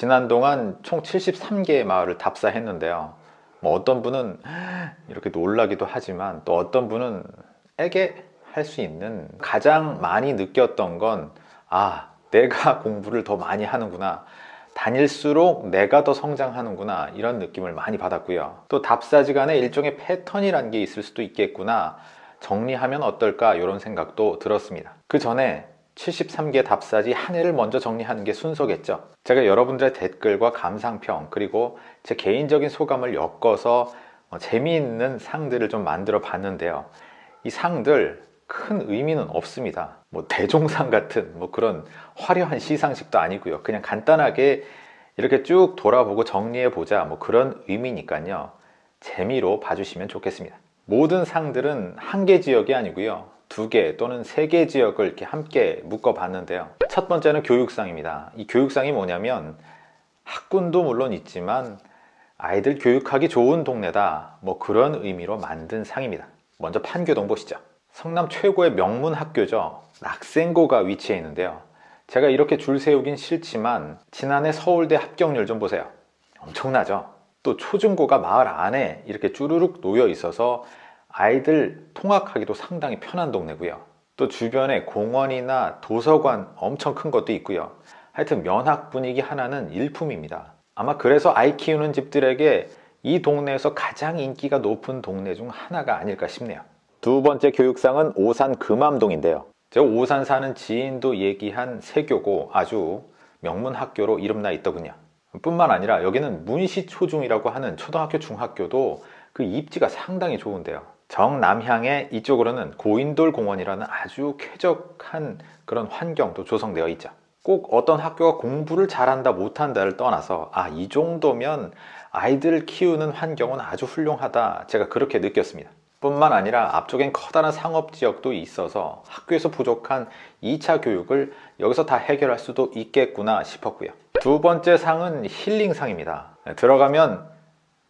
지난 동안 총 73개의 마을을 답사했는데요. 뭐 어떤 분은 이렇게 놀라기도 하지만 또 어떤 분은 에게 할 수 있는 가장 많이 느꼈던 건 아, 내가 공부를 더 많이 하는구나. 다닐수록 내가 더 성장하는구나. 이런 느낌을 많이 받았고요. 또 답사지간에 일종의 패턴이란 게 있을 수도 있겠구나. 정리하면 어떨까? 이런 생각도 들었습니다. 그 전에 73개 답사지 한 해를 먼저 정리하는 게 순서겠죠. 제가 여러분들의 댓글과 감상평 그리고 제 개인적인 소감을 엮어서 어, 재미있는 상들을 좀 만들어 봤는데요. 이 상들 큰 의미는 없습니다. 뭐 대종상 같은 뭐 그런 화려한 시상식도 아니고요. 그냥 간단하게 이렇게 쭉 돌아보고 정리해 보자 뭐 그런 의미니까요. 재미로 봐주시면 좋겠습니다. 모든 상들은 한 개 지역이 아니고요 두 개 또는 세 개 지역을 이렇게 함께 묶어 봤는데요. 첫 번째는 교육상입니다. 이 교육상이 뭐냐면 학군도 물론 있지만 아이들 교육하기 좋은 동네다. 뭐 그런 의미로 만든 상입니다. 먼저 판교동 보시죠. 성남 최고의 명문 학교죠. 낙생고가 위치해 있는데요. 제가 이렇게 줄 세우긴 싫지만 지난해 서울대 합격률 좀 보세요. 엄청나죠? 또 초중고가 마을 안에 이렇게 쭈루룩 놓여 있어서 아이들 통학하기도 상당히 편한 동네고요. 또 주변에 공원이나 도서관 엄청 큰 것도 있고요. 하여튼 면학 분위기 하나는 일품입니다. 아마 그래서 아이 키우는 집들에게 이 동네에서 가장 인기가 높은 동네 중 하나가 아닐까 싶네요. 두 번째 교육상은 오산 금암동인데요. 제가 오산 사는 지인도 얘기한 세교고 아주 명문 학교로 이름나 있더군요. 뿐만 아니라 여기는 문시초중이라고 하는 초등학교 중학교도 그 입지가 상당히 좋은데요 정남향의 이쪽으로는 고인돌 공원이라는 아주 쾌적한 그런 환경도 조성되어 있죠. 꼭 어떤 학교가 공부를 잘한다 못한다를 떠나서 아 이 정도면 아이들을 키우는 환경은 아주 훌륭하다 제가 그렇게 느꼈습니다. 뿐만 아니라 앞쪽엔 커다란 상업지역도 있어서 학교에서 부족한 2차 교육을 여기서 다 해결할 수도 있겠구나 싶었고요. 두 번째 상은 힐링상입니다. 들어가면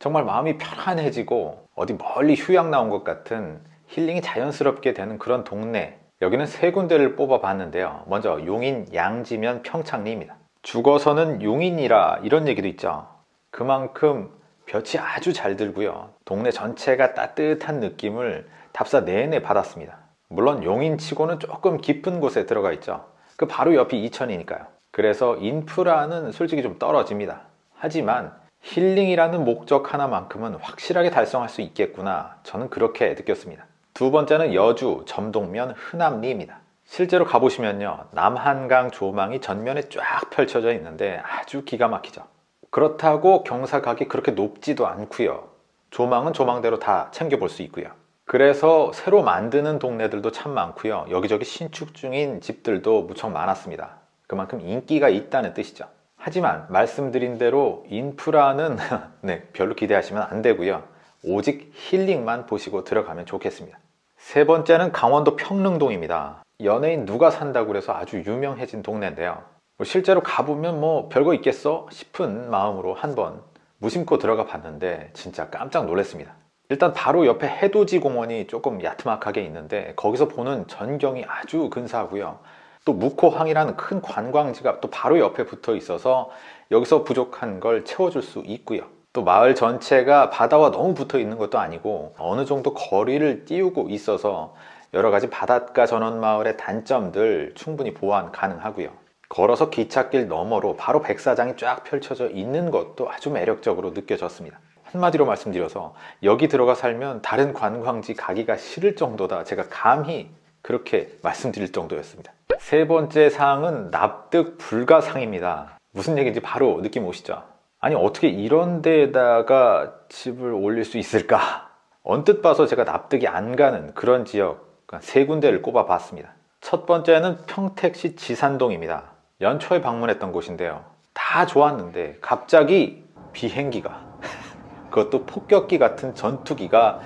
정말 마음이 편안해지고 어디 멀리 휴양 나온 것 같은 힐링이 자연스럽게 되는 그런 동네. 여기는 세 군데를 뽑아 봤는데요. 먼저 용인 양지면 평창리입니다. 죽어서는 용인이라 이런 얘기도 있죠. 그만큼 볕이 아주 잘 들고요. 동네 전체가 따뜻한 느낌을 답사 내내 받았습니다. 물론 용인치고는 조금 깊은 곳에 들어가 있죠. 그 바로 옆이 이천이니까요. 그래서 인프라는 솔직히 좀 떨어집니다. 하지만 힐링이라는 목적 하나만큼은 확실하게 달성할 수 있겠구나. 저는 그렇게 느꼈습니다. 두 번째는 여주 점동면 흔암리입니다. 실제로 가보시면요. 남한강 조망이 전면에 쫙 펼쳐져 있는데 아주 기가 막히죠. 그렇다고 경사각이 그렇게 높지도 않고요. 조망은 조망대로 다 챙겨볼 수 있고요. 그래서 새로 만드는 동네들도 참 많고요. 여기저기 신축 중인 집들도 무척 많았습니다. 그만큼 인기가 있다는 뜻이죠 하지만 말씀드린 대로 인프라는 네, 별로 기대하시면 안 되고요. 오직 힐링만 보시고 들어가면 좋겠습니다. 세 번째는 강원도 평릉동입니다. 연예인 누가 산다고 해서 아주 유명해진 동네인데요. 뭐 실제로 가보면 뭐 별거 있겠어? 싶은 마음으로 한번 무심코 들어가 봤는데 진짜 깜짝 놀랐습니다. 일단 바로 옆에 해돋이 공원이 조금 야트막하게 있는데 거기서 보는 전경이 아주 근사하고요 또 묵호항이라는 큰 관광지가 또 바로 옆에 붙어 있어서 여기서 부족한 걸 채워줄 수 있고요. 또 마을 전체가 바다와 너무 붙어 있는 것도 아니고 어느 정도 거리를 띄우고 있어서 여러 가지 바닷가 전원 마을의 단점들 충분히 보완 가능하고요. 걸어서 기찻길 너머로 바로 백사장이 쫙 펼쳐져 있는 것도 아주 매력적으로 느껴졌습니다. 한마디로 말씀드려서 여기 들어가 살면 다른 관광지 가기가 싫을 정도다 제가 감히 그렇게 말씀드릴 정도였습니다 세 번째 사항은 납득 불가 상입니다. 무슨 얘기인지 바로 느낌 오시죠? 아니 어떻게 이런 데에다가 집을 올릴 수 있을까? 언뜻 봐서 제가 납득이 안 가는 그런 지역 세 군데를 꼽아 봤습니다. 첫 번째는 평택시 지산동입니다. 연초에 방문했던 곳인데요. 다 좋았는데 갑자기 비행기가 그것도 폭격기 같은 전투기가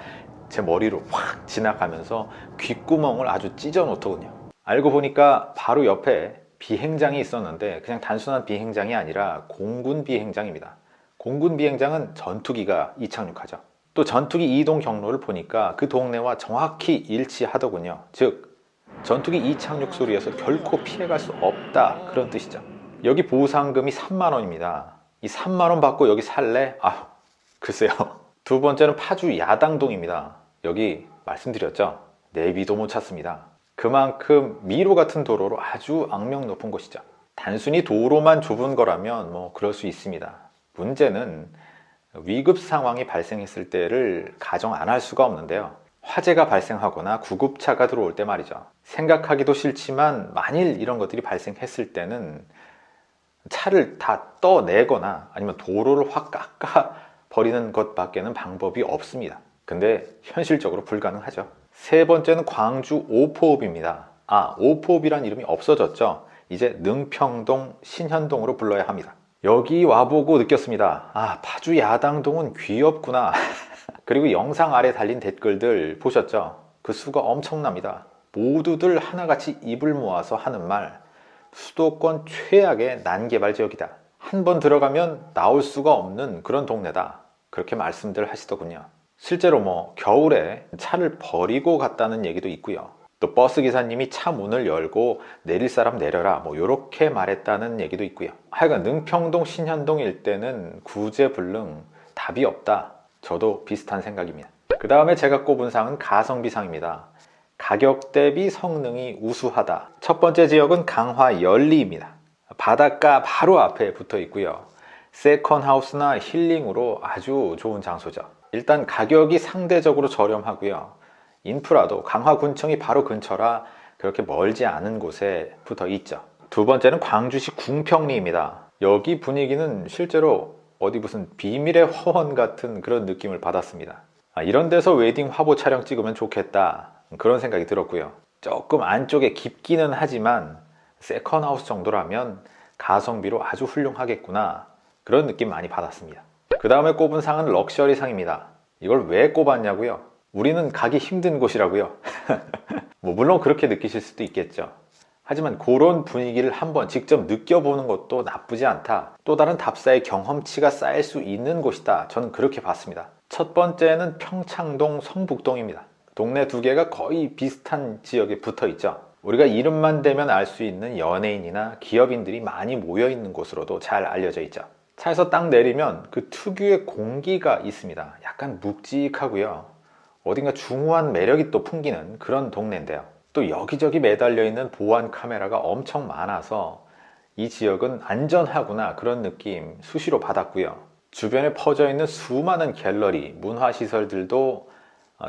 제 머리로 확 지나가면서 귓구멍을 아주 찢어 놓더군요 알고 보니까 바로 옆에 비행장이 있었는데 그냥 단순한 비행장이 아니라 공군 비행장입니다 공군 비행장은 전투기가 이착륙하죠 또 전투기 이동 경로를 보니까 그 동네와 정확히 일치하더군요 즉 전투기 이착륙 소리에서 결코 피해갈 수 없다 그런 뜻이죠 여기 보상금이 3만 원입니다. 이 3만 원 받고 여기 살래? 아, 글쎄요. 두 번째는 파주 야당동입니다. 여기 말씀드렸죠. 내비도 못 찾습니다. 그만큼 미로 같은 도로로 아주 악명 높은 곳이죠. 단순히 도로만 좁은 거라면 뭐 그럴 수 있습니다. 문제는 위급 상황이 발생했을 때를 가정 안 할 수가 없는데요. 화재가 발생하거나 구급차가 들어올 때 말이죠. 생각하기도 싫지만 만일 이런 것들이 발생했을 때는 차를 다 떠내거나 아니면 도로를 확 깎아 버리는 것밖에는 방법이 없습니다. 근데 현실적으로 불가능하죠. 세 번째는 광주 오포읍입니다. 아, 오포읍이란 이름이 없어졌죠. 이제 능평동 신현동으로 불러야 합니다. 여기 와보고 느꼈습니다. 아, 파주 야당동은 귀엽구나. 그리고 영상 아래 달린 댓글들 보셨죠? 그 수가 엄청납니다. 모두들 하나같이 입을 모아서 하는 말 수도권 최악의 난개발 지역이다. 한 번 들어가면 나올 수가 없는 그런 동네다. 그렇게 말씀들 하시더군요. 실제로 뭐 겨울에 차를 버리고 갔다는 얘기도 있고요. 또 버스 기사님이 차 문을 열고 내릴 사람 내려라 뭐 이렇게 말했다는 얘기도 있고요. 하여간 능평동 신현동 일대는 구제불능 답이 없다. 저도 비슷한 생각입니다. 그 다음에 제가 꼽은 상은 가성비상입니다. 가격 대비 성능이 우수하다. 첫 번째 지역은 강화 열리입니다. 바닷가 바로 앞에 붙어 있고요. 세컨하우스나 힐링으로 아주 좋은 장소죠. 일단 가격이 상대적으로 저렴하고요. 인프라도 강화군청이 바로 근처라 그렇게 멀지 않은 곳에 붙어 있죠. 두 번째는 광주시 궁평리입니다. 여기 분위기는 실제로 어디 무슨 비밀의 화원 같은 그런 느낌을 받았습니다. 아, 이런 데서 웨딩 화보 촬영 찍으면 좋겠다 그런 생각이 들었고요. 조금 안쪽에 깊기는 하지만 second house 정도라면 가성비로 아주 훌륭하겠구나 그런 느낌 많이 받았습니다. 그 다음에 꼽은 상은 럭셔리 상입니다. 이걸 왜 꼽았냐고요? 우리는 가기 힘든 곳이라고요. 뭐 물론 그렇게 느끼실 수도 있겠죠. 하지만 그런 분위기를 한번 직접 느껴보는 것도 나쁘지 않다. 또 다른 답사의 경험치가 쌓일 수 있는 곳이다. 저는 그렇게 봤습니다. 첫 번째는 평창동 성북동입니다. 동네 두 개가 거의 비슷한 지역에 붙어 있죠. 우리가 이름만 대면 알 수 있는 연예인이나 기업인들이 많이 모여 있는 곳으로도 잘 알려져 있죠. 차에서 딱 내리면 그 특유의 공기가 있습니다. 약간 묵직하고요. 어딘가 중후한 매력이 또 풍기는 그런 동네인데요. 또 여기저기 매달려 있는 보안 카메라가 엄청 많아서 이 지역은 안전하구나 그런 느낌 수시로 받았고요. 주변에 퍼져 있는 수많은 갤러리, 문화시설들도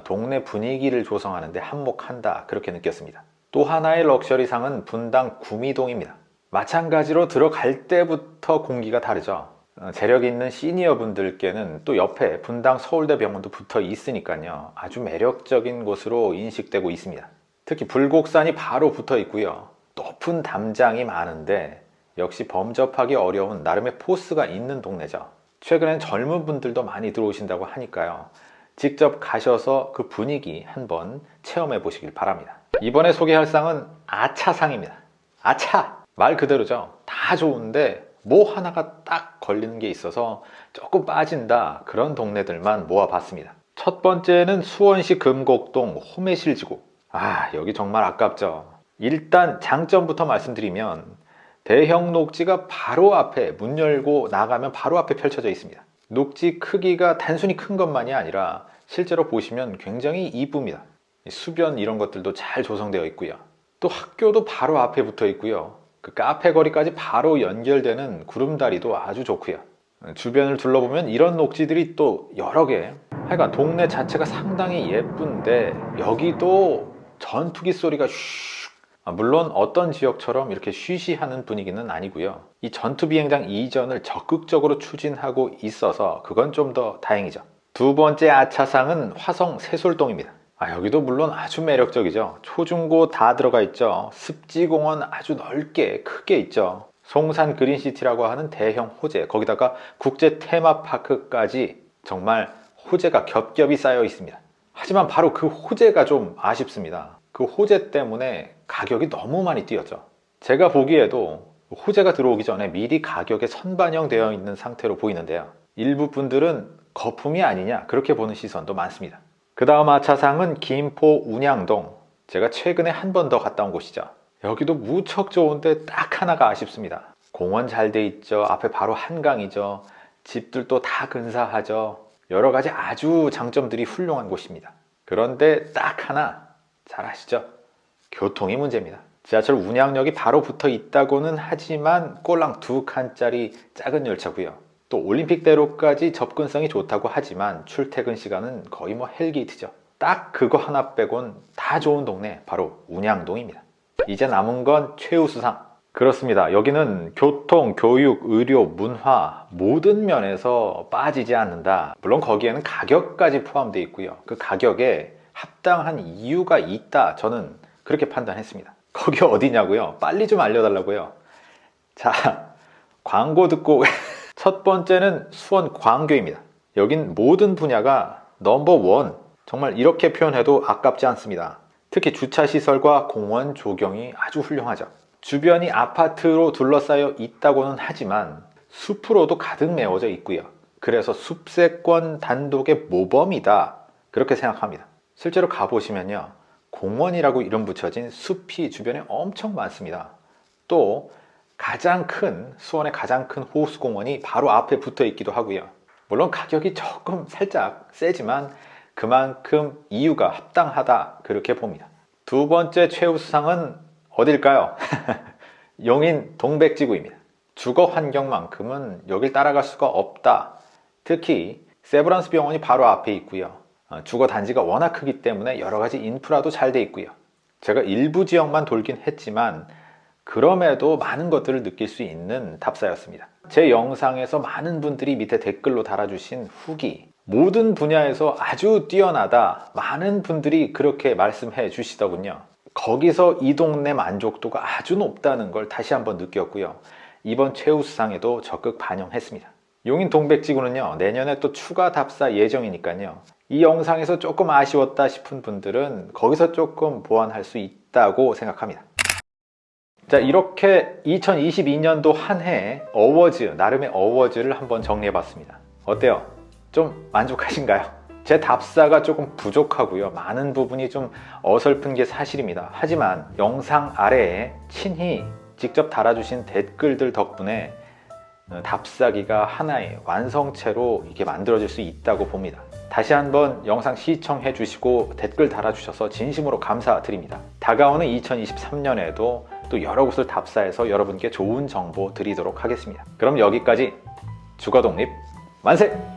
동네 분위기를 조성하는데 한몫한다 그렇게 느꼈습니다. 또 하나의 럭셔리상은 분당 구미동입니다. 마찬가지로 들어갈 때부터 공기가 다르죠. 어, 재력 있는 시니어 분들께는 또 옆에 분당 서울대 병원도 붙어 있으니까요. 아주 매력적인 곳으로 인식되고 있습니다. 특히 불곡산이 바로 붙어 있고요. 높은 담장이 많은데 역시 범접하기 어려운 나름의 포스가 있는 동네죠. 최근엔 젊은 분들도 많이 들어오신다고 하니까요. 직접 가셔서 그 분위기 한번 체험해 보시길 바랍니다. 이번에 소개할 상은 아차상입니다. 아차! 말 그대로죠. 다 좋은데 뭐 하나가 딱 걸리는 게 있어서 조금 빠진다 그런 동네들만 모아봤습니다. 첫 번째는 수원시 금곡동 호매실지구 아 여기 정말 아깝죠. 일단 장점부터 말씀드리면 대형 녹지가 바로 앞에 문 열고 나가면 바로 앞에 펼쳐져 있습니다. 녹지 크기가 단순히 큰 것만이 아니라 실제로 보시면 굉장히 이쁩니다. 수변 이런 것들도 잘 조성되어 있고요. 또 학교도 바로 앞에 붙어 있고요. 그 카페 거리까지 바로 연결되는 구름다리도 아주 좋고요. 주변을 둘러보면 이런 녹지들이 또 여러 개. 하여간 동네 자체가 상당히 예쁜데 여기도 전투기 소리가 슉. 아, 물론 어떤 지역처럼 이렇게 쉬쉬하는 분위기는 아니고요. 이 전투비행장 이전을 적극적으로 추진하고 있어서 그건 좀 더 다행이죠. 두 번째 아차상은 화성 세솔동입니다 아, 여기도 물론 아주 매력적이죠. 초중고 다 들어가 있죠. 습지공원 아주 넓게 크게 있죠. 송산 그린시티라고 하는 대형 호재 거기다가 국제 테마파크까지 정말 호재가 겹겹이 쌓여 있습니다. 하지만 바로 그 호재가 좀 아쉽습니다. 그 호재 때문에 가격이 너무 많이 뛰었죠. 제가 보기에도 호재가 들어오기 전에 미리 가격에 선반영되어 있는 상태로 보이는데요. 일부 분들은 거품이 아니냐 그렇게 보는 시선도 많습니다 그 다음 하차상은 김포 운양동 제가 최근에 한 번 더 갔다 온 곳이죠 여기도 무척 좋은데 딱 하나가 아쉽습니다 공원 잘 돼 있죠. 앞에 바로 한강이죠. 집들도 다 근사하죠. 여러 가지 아주 장점들이 훌륭한 곳입니다. 그런데 딱 하나 잘 아시죠? 교통이 문제입니다. 지하철 운양역이 바로 붙어 있다고는 하지만 꼴랑 두 칸짜리 작은 열차고요. 또 올림픽대로까지 접근성이 좋다고 하지만 출퇴근 시간은 거의 뭐 hell gate죠. 딱 그거 하나 빼곤 다 좋은 동네 바로 운양동입니다. 이제 남은 건 최우수상. 그렇습니다. 여기는 교통, 교육, 의료, 문화 모든 면에서 빠지지 않는다. 물론 거기에는 가격까지 포함되어 있고요. 그 가격에 합당한 이유가 있다. 저는 그렇게 판단했습니다. 거기 어디냐고요? 빨리 좀 알려달라고요. 자, 광고 듣고 첫 번째는 수원 광교입니다. 여긴 모든 분야가 넘버원. 정말 이렇게 표현해도 아깝지 않습니다. 특히 주차시설과 공원 조경이 아주 훌륭하죠. 주변이 아파트로 둘러싸여 있다고는 하지만 숲으로도 가득 메워져 있고요. 그래서 숲세권 단독의 모범이다. 그렇게 생각합니다. 실제로 가보시면요. 공원이라고 이름 붙여진 숲이 주변에 엄청 많습니다. 또 가장 큰 수원의 가장 큰 호수공원이 바로 앞에 붙어 있기도 하고요. 물론 가격이 조금 살짝 세지만 그만큼 이유가 합당하다 그렇게 봅니다. 두 번째 최우 수상은 어딜까요? 용인 동백지구입니다. 주거 환경만큼은 여길 따라갈 수가 없다. 특히 세브란스 병원이 바로 앞에 있고요. 어, 주거 단지가 워낙 크기 때문에 여러 가지 인프라도 잘 돼 있고요. 제가 일부 지역만 돌긴 했지만 그럼에도 많은 것들을 느낄 수 있는 답사였습니다. 제 영상에서 많은 분들이 밑에 댓글로 달아주신 후기 모든 분야에서 아주 뛰어나다 많은 분들이 그렇게 말씀해 주시더군요. 거기서 이 동네 만족도가 아주 높다는 걸 다시 한번 느꼈고요. 이번 최우수상에도 적극 반영했습니다. 용인 동백지구는요 내년에 또 추가 답사 예정이니까요 이 영상에서 조금 아쉬웠다 싶은 분들은 거기서 조금 보완할 수 있다고 생각합니다 자 이렇게 2022년도 한해 어워즈 나름의 어워즈를 한번 정리해 봤습니다. 어때요? 좀 만족하신가요? 제 답사가 조금 부족하고요. 많은 부분이 좀 어설픈 게 사실입니다. 하지만 영상 아래에 친히 직접 달아주신 댓글들 덕분에 어, 답사기가 하나의 완성체로 이게 만들어질 수 있다고 봅니다. 다시 한번 영상 시청해 주시고 댓글 달아주셔서 진심으로 감사드립니다. 다가오는 2023년에도 또 여러 곳을 답사해서 여러분께 좋은 정보 드리도록 하겠습니다 그럼 여기까지 주거독립 만세!